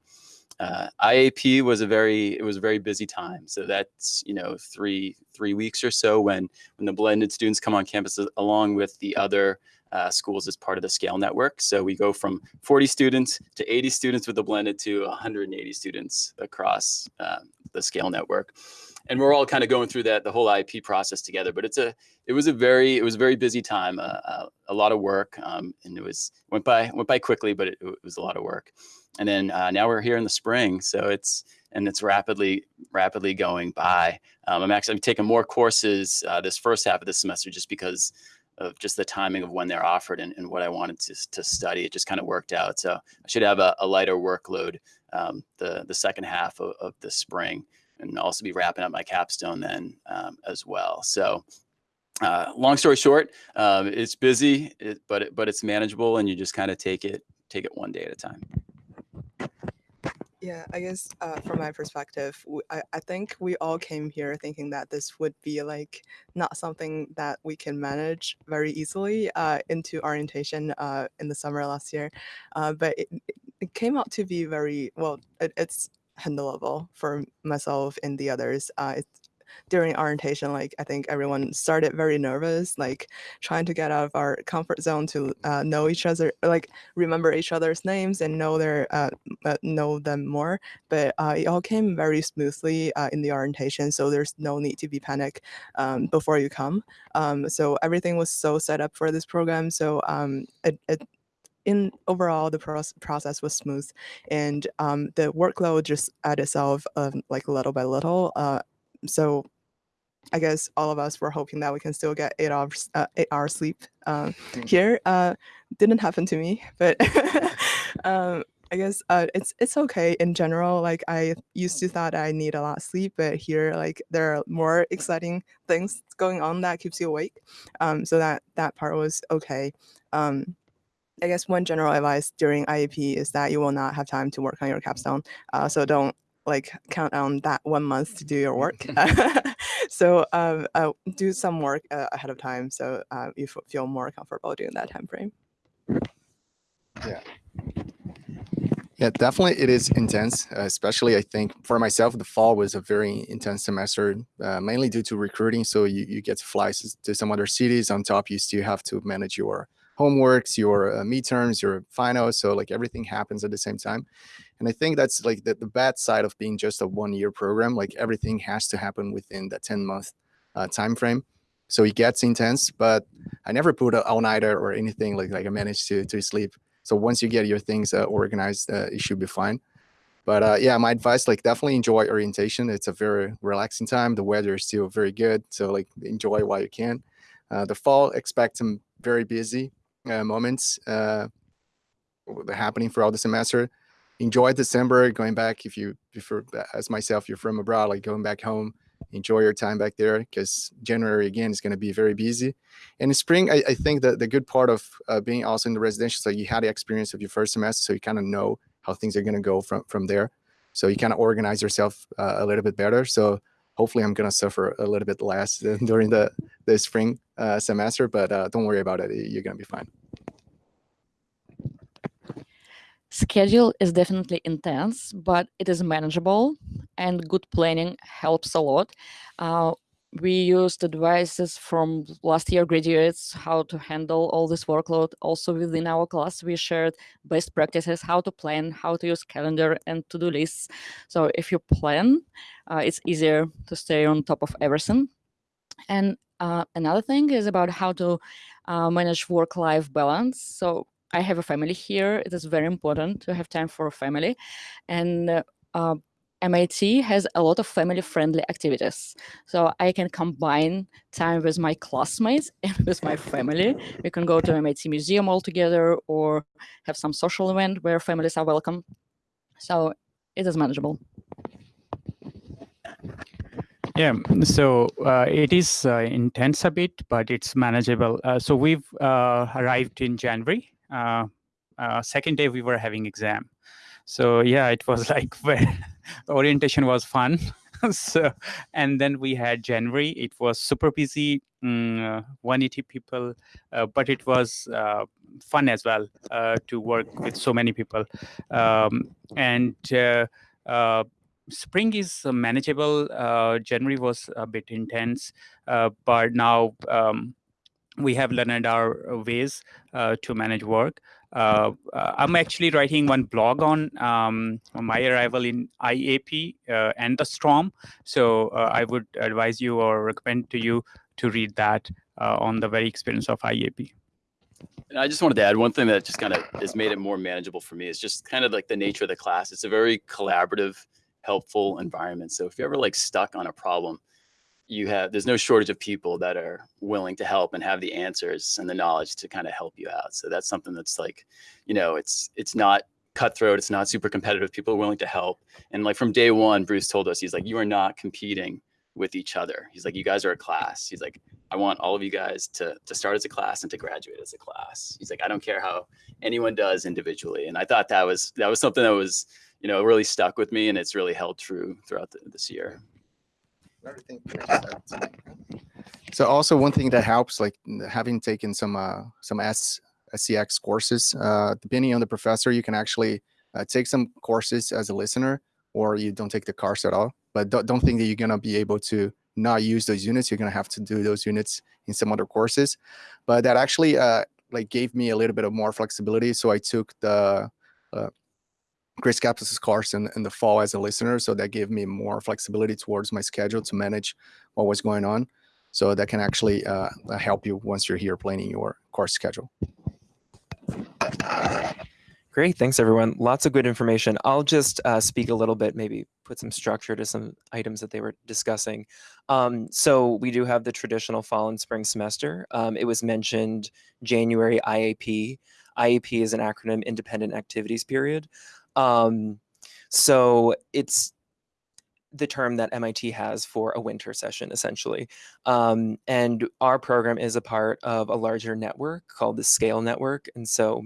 uh, IAP was a very it was a very busy time. So that's you know three three weeks or so when when the blended students come on campus along with the other uh, schools as part of the Scale Network. So we go from 40 students to 80 students with the blended to 180 students across uh, the Scale Network. And we're all kind of going through that the whole IAP process together. But it's a it was a very it was a very busy time, uh, uh, a lot of work, um, and it was went by went by quickly, but it, it was a lot of work. And then uh, now we're here in the spring, so it's and it's rapidly rapidly going by. Um, I'm actually taking more courses uh, this first half of the semester just because of just the timing of when they're offered and, and what I wanted to, to study. It just kind of worked out. So I should have a, a lighter workload um, the, the second half of, of, the spring and also be wrapping up my capstone then um, as well. So uh, long story short, um, it's busy, it, but, it, but it's manageable and you just kind of take it, take it one day at a time. Yeah, I guess uh, from my perspective, I, I think we all came here thinking that this would be like not something that we can manage very easily uh, into orientation uh, in the summer last year. Uh, but it, it came out to be very, well, it, it's handleable for myself and the others. Uh, during orientation, like I think everyone started very nervous, like trying to get out of our comfort zone to uh, know each other, like remember each other's names and know their uh, uh, know them more. But uh, it all came very smoothly uh, in the orientation, so there's no need to be panic um, before you come. Um, so everything was so set up for this program, so um, it, it in overall the process was smooth and um, the workload just added itself um, like little by little uh, so I guess all of us were hoping that we can still get eight hours uh, eight hours sleep um, here. Uh, didn't happen to me, but um, I guess uh, it's it's okay in general. Like I used to thought I need a lot of sleep, but here like there are more exciting things going on that keeps you awake. Um, so that that part was okay. Um, I guess one general advice during IAP is that you will not have time to work on your capstone. Uh, so don't like count on that one month to do your work. Mm-hmm. so um, uh, do some work uh, ahead of time so uh, you feel more comfortable during that time frame. Yeah. Yeah, definitely it is intense, uh, especially I think for myself, the fall was a very intense semester, uh, mainly due to recruiting. So you, you get to fly to some other cities. On top, you still have to manage your homeworks, your uh, midterms, your finals. So like everything happens at the same time. And I think that's like the, the bad side of being just a one year program. Like everything has to happen within the 10 month uh, time frame. So it gets intense, but I never put an all nighter or anything like, like I managed to, to sleep. So once you get your things uh, organized, uh, it should be fine. But uh, yeah, my advice, like definitely enjoy orientation. It's a very relaxing time. The weather is still very good. So like enjoy while you can. Uh, the fall, expect some very busy uh, moments uh, happening throughout the semester. Enjoy December, going back if you, if you're, as myself, you're from abroad, like going back home, enjoy your time back there because January again is going to be very busy. And in spring, I, I think that the good part of uh, being also in the residential, so you had the experience of your first semester, so you kind of know how things are going to go from from there. So you kind of organize yourself uh, a little bit better. So hopefully I'm going to suffer a little bit less during the, the spring uh, semester, but uh, don't worry about it. You're going to be fine. Schedule is definitely intense, but it is manageable and good planning helps a lot. Uh, we used advices from last year graduates how to handle all this workload. Also within our class, we shared best practices, how to plan, how to use calendar and to-do lists. So if you plan, uh, it's easier to stay on top of everything. And uh, another thing is about how to uh, manage work-life balance. So I have a family here. It is very important to have time for a family. And uh, MIT has a lot of family-friendly activities. So I can combine time with my classmates and with my family. We can go to MIT Museum all together or have some social event where families are welcome. So it is manageable. Yeah, so uh, it is uh, intense a bit, but it's manageable. Uh, so we've uh, arrived in January. Uh, uh, second day we were having exam. So yeah, it was like orientation was fun. so and then we had January. It was super busy, mm, uh, 180 people, uh, but it was uh, fun as well uh, to work with so many people. Um, and spring is manageable. January was a bit intense, but now. Um, we have learned our ways uh, to manage work. Uh, uh, I'm actually writing one blog on um, my arrival in IAP uh, and the storm. So uh, I would advise you or recommend to you to read that on the very experience of IAP. And I just wanted to add one thing that just kind of has made it more manageable for me is just kind of like the nature of the class. It's a very collaborative, helpful environment. So if you're ever like stuck on a problem, you have there's no shortage of people that are willing to help and have the answers and the knowledge to kind of help you out. So that's something that's like, you know, it's it's not cutthroat, it's not super competitive. People are willing to help. And like from day one, Bruce told us, he's like, you are not competing with each other. He's like, you guys are a class. He's like, I want all of you guys to to start as a class and to graduate as a class. He's like, I don't care how anyone does individually. And I thought that was that was something that was, you know, really stuck with me and it's really held true throughout the, this year. Everything. So also one thing that helps, like having taken some uh, some S SCX courses, uh, depending on the professor, you can actually uh, take some courses as a listener, or you don't take the course at all. But don't, don't think that you're gonna be able to not use those units. You're gonna have to do those units in some other courses. But that actually uh, like gave me a little bit of more flexibility. So I took the uh, Chris Caplice's course in, in the fall as a listener. So that gave me more flexibility towards my schedule to manage what was going on. So that can actually uh, help you once you're here planning your course schedule. Great, thanks everyone. Lots of good information. I'll just uh, speak a little bit, maybe put some structure to some items that they were discussing. Um, so we do have the traditional fall and spring semester. Um, it was mentioned January IAP. IAP is an acronym, Independent Activities Period. Um, so it's the term that MIT has for a winter session, essentially. Um, and our program is a part of a larger network called the Scale Network. And so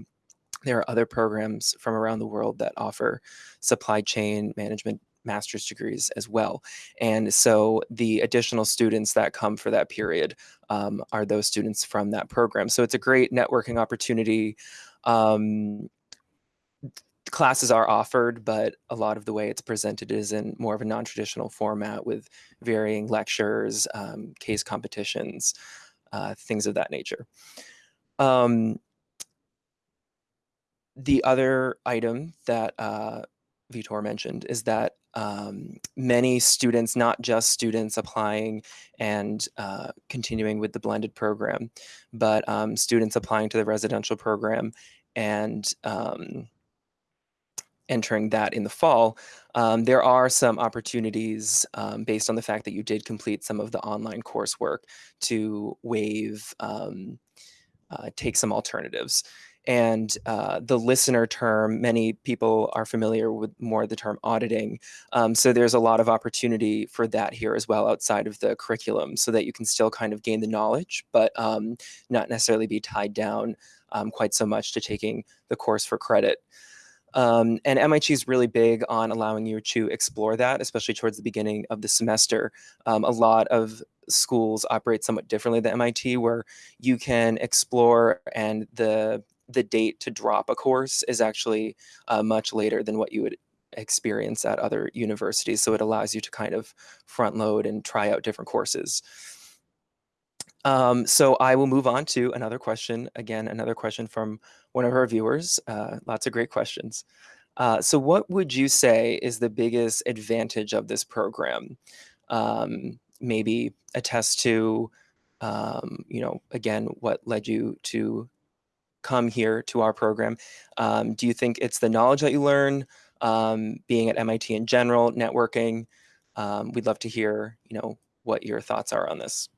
there are other programs from around the world that offer supply chain management master's degrees as well. And so the additional students that come for that period um, are those students from that program. So it's a great networking opportunity. Um, classes are offered, but a lot of the way it's presented is in more of a non-traditional format with varying lectures, um, case competitions, uh, things of that nature. Um, the other item that uh, Vitor mentioned is that um, many students, not just students applying and uh, continuing with the blended program, but um, students applying to the residential program and um, entering that in the fall, um, there are some opportunities um, based on the fact that you did complete some of the online coursework to waive, um, uh, take some alternatives. And uh, the listener term, many people are familiar with more the term auditing. Um, so there's a lot of opportunity for that here as well outside of the curriculum so that you can still kind of gain the knowledge, but um, not necessarily be tied down um, quite so much to taking the course for credit. Um, and MIT is really big on allowing you to explore that, especially towards the beginning of the semester. Um, a lot of schools operate somewhat differently than MIT, where you can explore and the the date to drop a course is actually uh, much later than what you would experience at other universities. So it allows you to kind of front load and try out different courses. Um, so I will move on to another question. Again, another question from one of our viewers. Uh, lots of great questions. Uh, so what would you say is the biggest advantage of this program? Um, maybe attest to, um, you know, again, what led you to come here to our program? Um, do you think it's the knowledge that you learn, um, being at MIT in general, networking? Um, we'd love to hear, you know, what your thoughts are on this.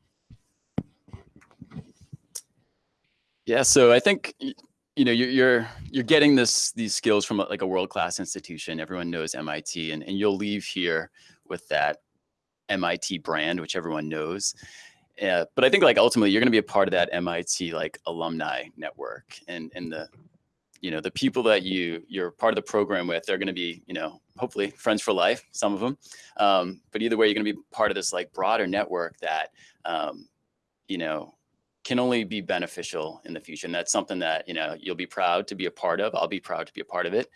Yeah, so I think you know you're you're getting this these skills from like a world class institution. Everyone knows MIT, and and you'll leave here with that MIT brand, which everyone knows. Uh, but I think like ultimately you're going to be a part of that MIT like alumni network, and and the you know the people that you you're part of the program with they're going to be you know hopefully friends for life some of them um, but either way you're going to be part of this like broader network that um, you know can only be beneficial in the future. And that's something that, you know, you'll be proud to be a part of. I'll be proud to be a part of it.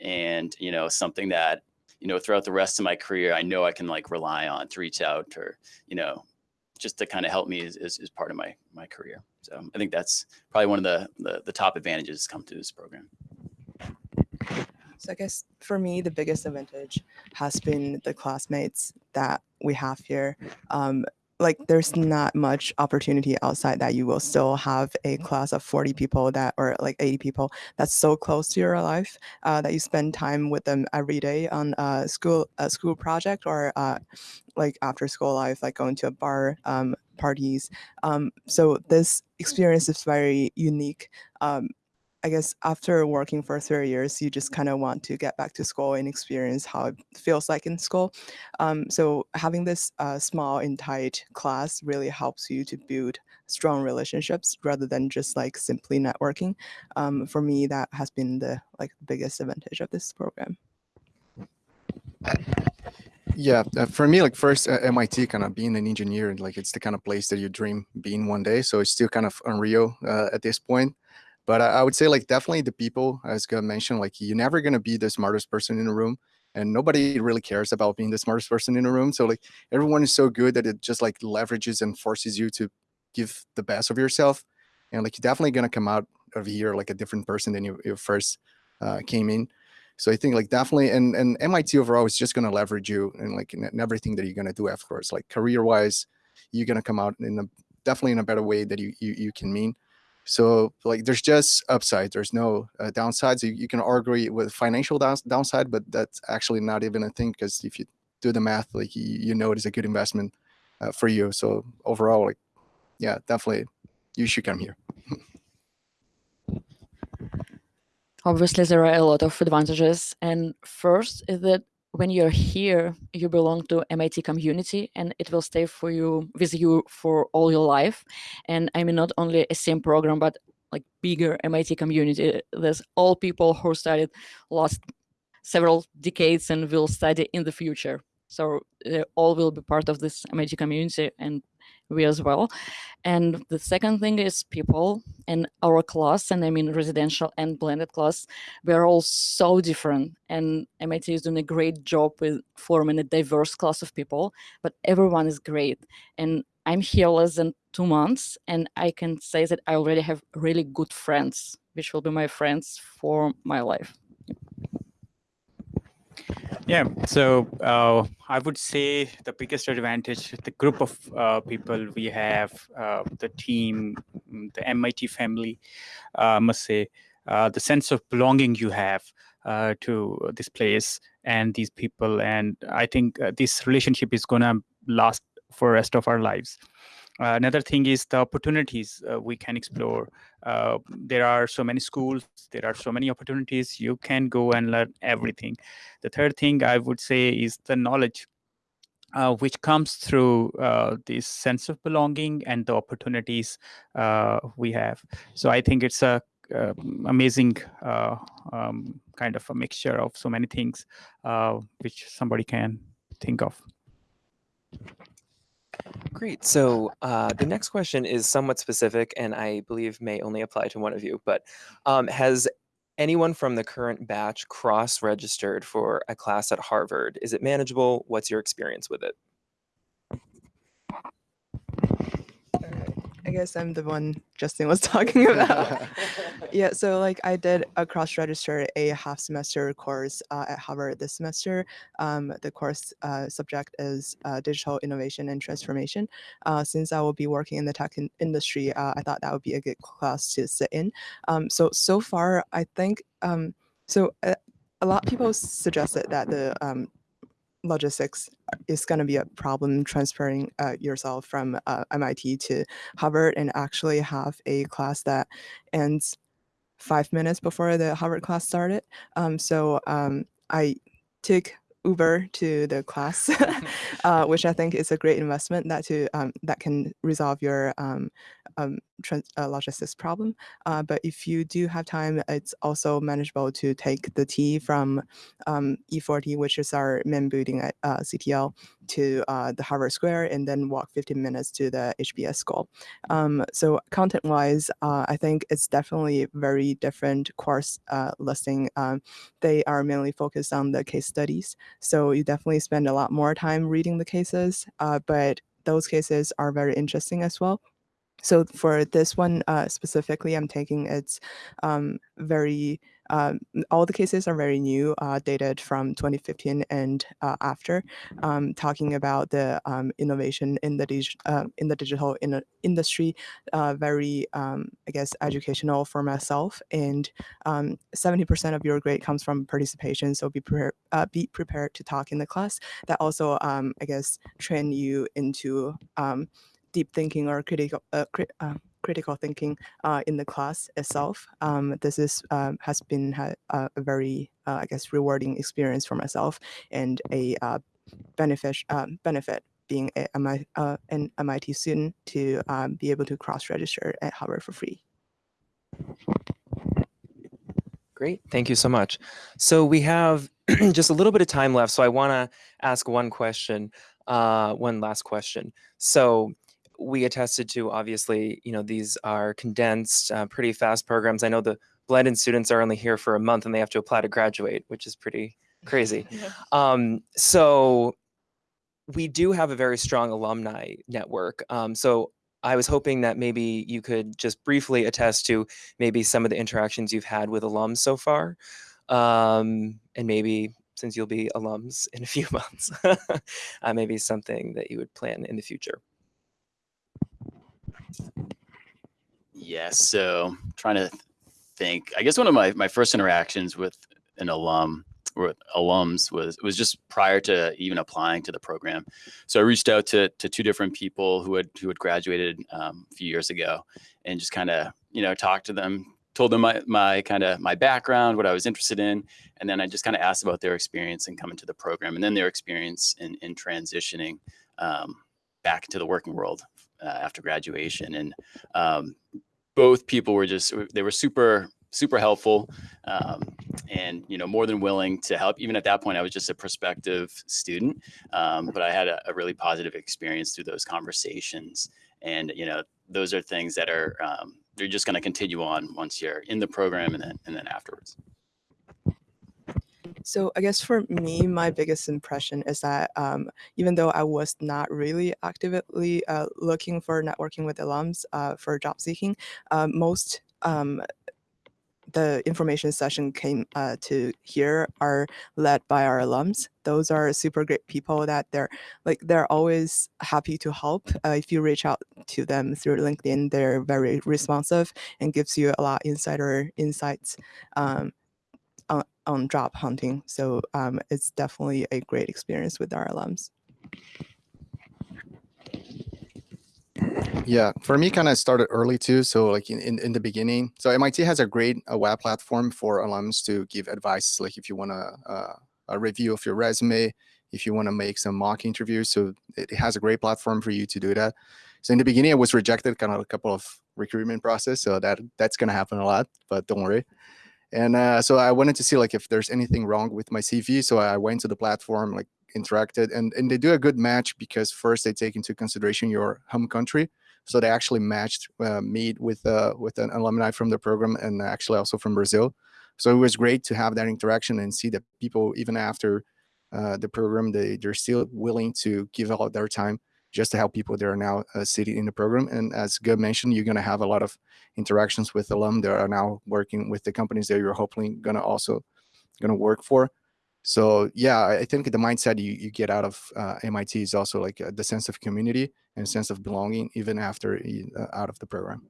And, you know, something that, you know, throughout the rest of my career, I know I can like rely on to reach out or, you know, just to kind of help me as, as, as part of my, my career. So I think that's probably one of the, the, the top advantages come to this program. So I guess for me, the biggest advantage has been the classmates that we have here. Um, like there's not much opportunity outside that you will still have a class of 40 people that or like 80 people that's so close to your life uh, that you spend time with them every day on a school a school project or uh, like after school life like going to a bar um, parties um, so this experience is very unique um, I guess after working for three years, you just kind of want to get back to school and experience how it feels like in school. Um, so having this uh, small and tight class really helps you to build strong relationships rather than just like simply networking. Um, for me, that has been the like biggest advantage of this program. Yeah, uh, for me, like first uh, MIT, kind of being an engineer, and like it's the kind of place that you dream being one day. So it's still kind of unreal uh, at this point. But I, I would say like definitely the people, as Gus mentioned, like you're never gonna be the smartest person in the room, and nobody really cares about being the smartest person in the room. So like everyone is so good that it just like leverages and forces you to give the best of yourself, and like you're definitely gonna come out of here like a different person than you, you first uh, came in. So I think like definitely, and and MIT overall is just gonna leverage you and like in, in everything that you're gonna do afterwards. Like career wise, you're gonna come out in a definitely in a better way that you you, you can mean. So like there's just upside. There's no uh, downsides. You, you can argue with financial downs downside, but that's actually not even a thing because if you do the math, like you, you know it is a good investment uh, for you. So overall, like yeah, definitely you should come here. Obviously, there are a lot of advantages. And first is that when you're here, you belong to MIT community and it will stay for you with you for all your life. And I mean, not only a same program, but like bigger MIT community. There's all people who studied last several decades and will study in the future. So they all will be part of this MIT community and we as well. And the second thing is people in our class, and I mean residential and blended class, we're all so different. And MIT is doing a great job with forming a diverse class of people, but everyone is great. And I'm here less than two months, and I can say that I already have really good friends, which will be my friends for my life. Yeah, so uh, I would say the biggest advantage, the group of uh, people we have, uh, the team, mm, the MIT family, uh, I must say, uh, the sense of belonging you have uh, to this place and these people. And I think this relationship is going to last for rest of our lives. Uh, another thing is the opportunities uh, we can explore. Uh, there are so many schools, there are so many opportunities. You can go and learn everything. The third thing I would say is the knowledge, uh, which comes through uh, this sense of belonging and the opportunities uh, we have. So I think it's a amazing um, kind of a mixture of so many things which somebody can think of. Great. So uh, the next question is somewhat specific, and I believe may only apply to one of you. But um, has anyone from the current batch cross-registered for a class at Harvard? Is it manageable? What's your experience with it? Guess I'm the one Justin was talking about. yeah, so like I did a cross register a half semester course uh, at Harvard this semester. Um, the course uh, subject is uh, digital innovation and transformation. Uh, since I will be working in the tech in industry, uh, I thought that would be a good class to sit in. Um, so so far, I think um, so. Uh, a lot of people suggested that the um, logistics is going to be a problem transferring uh, yourself from uh, MIT to Harvard and actually have a class that ends five minutes before the Harvard class started. Um, so um, I took Uber to the class, uh, which I think is a great investment that to um, that can resolve your um, uh, logistics problem. Uh, but if you do have time, it's also manageable to take the T from um, E40, which is our main building at uh, CTL, to uh, the Harvard Square, and then walk 15 minutes to the HBS school. Um, so content-wise, uh, I think it's definitely very different course uh, listing. Um, they are mainly focused on the case studies, so you definitely spend a lot more time reading the cases, but those cases are very interesting as well. So for this one uh, specifically, I'm taking it's um, very um, all the cases are very new, uh, dated from 2015 and uh, after, um, talking about the um, innovation in the dig- uh, in the digital in industry. Uh, very, um, I guess, educational for myself. And 70% of your grade comes from participation, so be uh, be prepared to talk in the class. That also, um, I guess, train you into deep thinking or critical uh, crit, uh, critical thinking uh, in the class itself. Um, this is um, has been ha a very I guess rewarding experience for myself and a benefit um, benefit being a, a, an MIT student to um, be able to cross register at Harvard for free. Great, thank you so much. So we have just a little bit of time left, so I want to ask one question, uh, one last question. So we attested to, obviously, you know, these are condensed, uh, pretty fast programs. I know the blended students are only here for a month and they have to apply to graduate, which is pretty crazy. Um, so we do have a very strong alumni network. Um, so I was hoping that maybe you could just briefly attest to maybe some of the interactions you've had with alums so far. Um, and maybe since you'll be alums in a few months, uh, maybe something that you would plan in the future. Yes. So trying to think, I guess one of my, my first interactions with an alum or alums was was just prior to even applying to the program. So I reached out to to two different people who had who had graduated um, a few years ago, and just kind of you know talked to them, told them my my kind of my background, what I was interested in, and then I just kind of asked about their experience in coming to the program, and then their experience in in transitioning um, back into the working world uh, after graduation, and um, both people were just they were super super helpful um, and you know more than willing to help. Even at that point i was just a prospective student um, but i had a, a, really positive experience through those conversations. And you know those are things that are um, they're just going to continue on once you're in the program and then and then afterwards so I guess for me, my biggest impression is that um, even though I was not really actively uh, looking for networking with alums uh, for job seeking, uh, most um, the information session came uh, to here are led by our alums. Those are super great people that they're like they're always happy to help. Uh, if you reach out to them through LinkedIn, they're very responsive and gives you a lot insider insights um, on, job hunting. So um, it's definitely a great experience with our alums. Yeah, for me, kind of started early too. So like in, in, in, the beginning, so MIT has a great a web platform for alums to give advice. Like if you want to uh, a review of your resume, if you want to make some mock interviews. So it has a great platform for you to do that. So in the beginning, I was rejected kind of a couple of recruitment process. So that that's going to happen a lot, but don't worry. And uh, so I wanted to see like if there's anything wrong with my CV. So I went to the platform, like interacted, and and they do a good match because first they take into consideration your home country. So they actually matched uh, me with uh, with an alumni from the program and actually also from Brazil. So it was great to have that interaction and see that people even after uh, the program they they're still willing to give out their time just to help people that are now uh, sitting in the program. And as Gub mentioned, you're going to have a lot of interactions with alum that are now working with the companies that you're hopefully going to also going to work for. So yeah, I think the mindset you, you get out of uh, MIT is also like uh, the sense of community and sense of belonging even after uh, out of the program.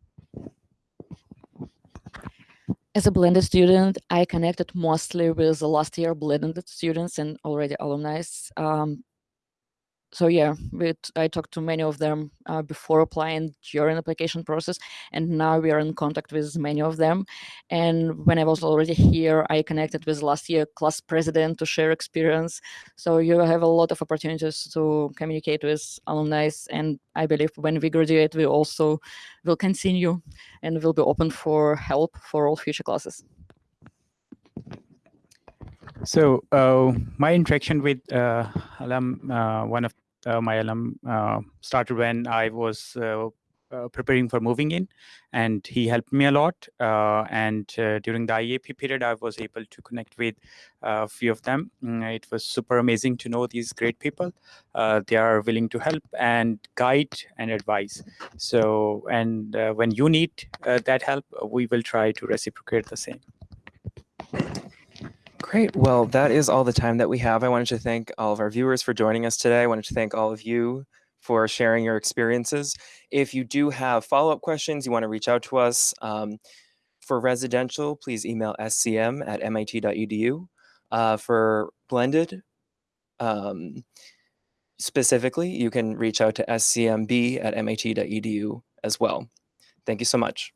As a blended student, I connected mostly with the last year blended students and already alumni. Um, so yeah, I talked to many of them uh, before applying during application process, and now we are in contact with many of them. And when I was already here, I connected with last year class president to share experience. So you have a lot of opportunities to communicate with alumni, and I believe when we graduate, we also will continue and will be open for help for all future classes. So uh, my interaction with uh, alum, uh, one of my alum uh, started when I was uh, uh, preparing for moving in, and he helped me a lot. Uh, and uh, during the IAP period, I was able to connect with a few of them. Mm, It was super amazing to know these great people. Uh, they are willing to help and guide and advise. So, and uh, when you need uh, that help, we will try to reciprocate the same. Great. Well, that is all the time that we have. I wanted to thank all of our viewers for joining us today. I wanted to thank all of you for sharing your experiences. If you do have follow-up questions, you want to reach out to us. Um, for residential, please email scm at mit.edu. Uh, for blended, um, specifically, you can reach out to scmb at mit.edu as well. Thank you so much.